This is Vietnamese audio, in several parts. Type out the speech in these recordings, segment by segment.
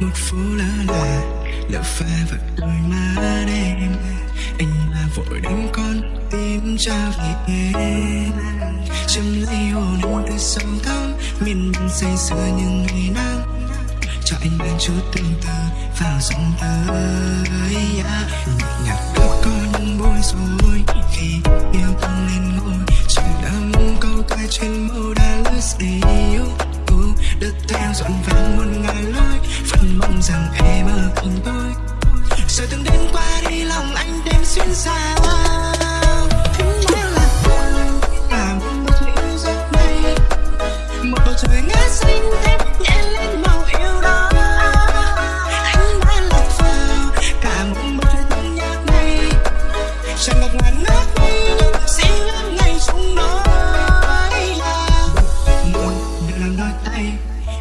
một phố lơ là lỡ pha vào đôi má đêm anh là vội đánh con tim cha vì em châm lấy hồn em từ sâu thắm, miền bắc say sưa những ngày nắng. Cho anh mang chút tương tư vào dòng tới yeah. nhạc đứa con những bối rối khi yêu thương lên ngôi chẳng muốn câu ca trên màu đã lướt yêu đất theo dọn vàng rằng em ở cùng tôi rồi từng đêm qua đi, lòng anh đêm xuyên xa một bầu trời ngát xanh thêm nhẹ lên màu yêu đó. Anh đã lạc vào cả một bầu trời tân nhạc này. Chẳng ngập ngàn nước ngây nhưng xin ngân ngày chúng nói là muốn được làm đôi tay,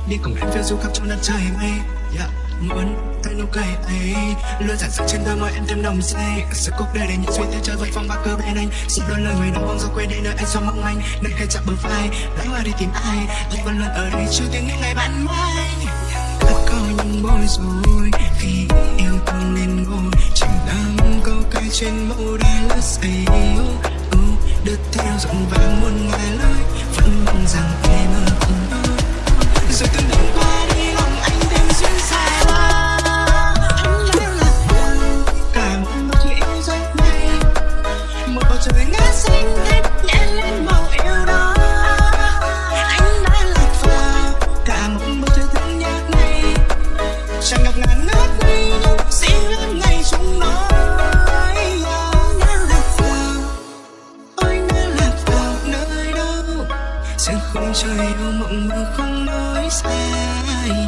đi cùng em phiêu du khắp trong đất trời mây. Yeah muốn tay nụ cười ấy luôn giản dựng trên đôi môi em thêm nồng say. Sự cuộc đời đầy những suy tư chơi với phong ba cơ bên anh. Xin đôi lời người đau bóng do quên đi nơi anh so mong manh. Nơi khai chạm bờ vai lấy hoa đi tìm ai? Anh vẫn luôn ở đây chưa tiếng những ngày bạn mai đã có những bối rối, khi yêu thương nên ngồi. Chỉ đắm câu cay trên môi. Khung trời yêu mộng mơ không nói sai.